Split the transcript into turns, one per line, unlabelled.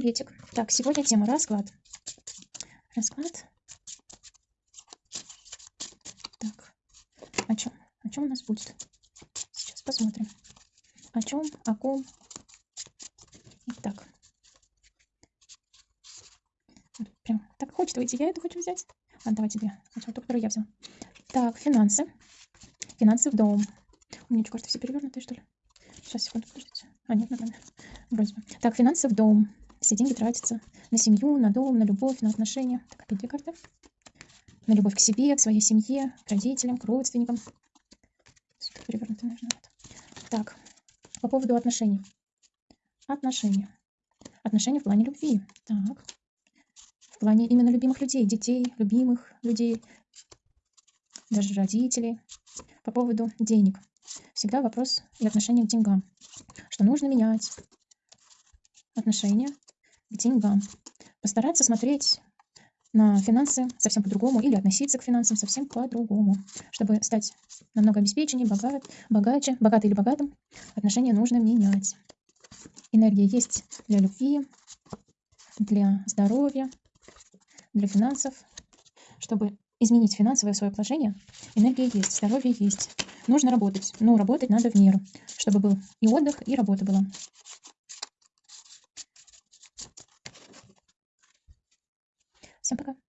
приветик. Так, сегодня тема расклад. Расклад. Так, о чем? О чем у нас будет? Сейчас посмотрим. О чем, о ком. Итак. Прям так хочет выйти. Я эту хочу взять. А, давай тебе. Сначала ту, которую я взяла. Так, финансы. Финансы в дом. У меня что, карты все перевернутые, что ли? Сейчас, секунду, подождите. А, нет, нормально. Вроде бы. Так, финансы в дом. Все деньги тратятся на семью, на дом, на любовь, на отношения. Так, опять две карты. На любовь к себе, к своей семье, к родителям, к родственникам. Сюда перевернуто нужно. Вот. Так, по поводу отношений. Отношения. Отношения в плане любви. Так. В плане именно любимых людей, детей, любимых людей, даже родителей. По поводу денег. Всегда вопрос и отношение к деньгам. Что нужно менять отношение к деньгам. Постараться смотреть на финансы совсем по-другому или относиться к финансам совсем по-другому. Чтобы стать намного обеспеченнее, богат, богаче, богатый или богатым, отношения нужно менять. Энергия есть для любви, для здоровья, для финансов. Чтобы изменить финансовое свое положение, энергия есть, здоровье есть. Нужно работать, но работать надо в меру, чтобы был и отдых, и работа была. Всем пока.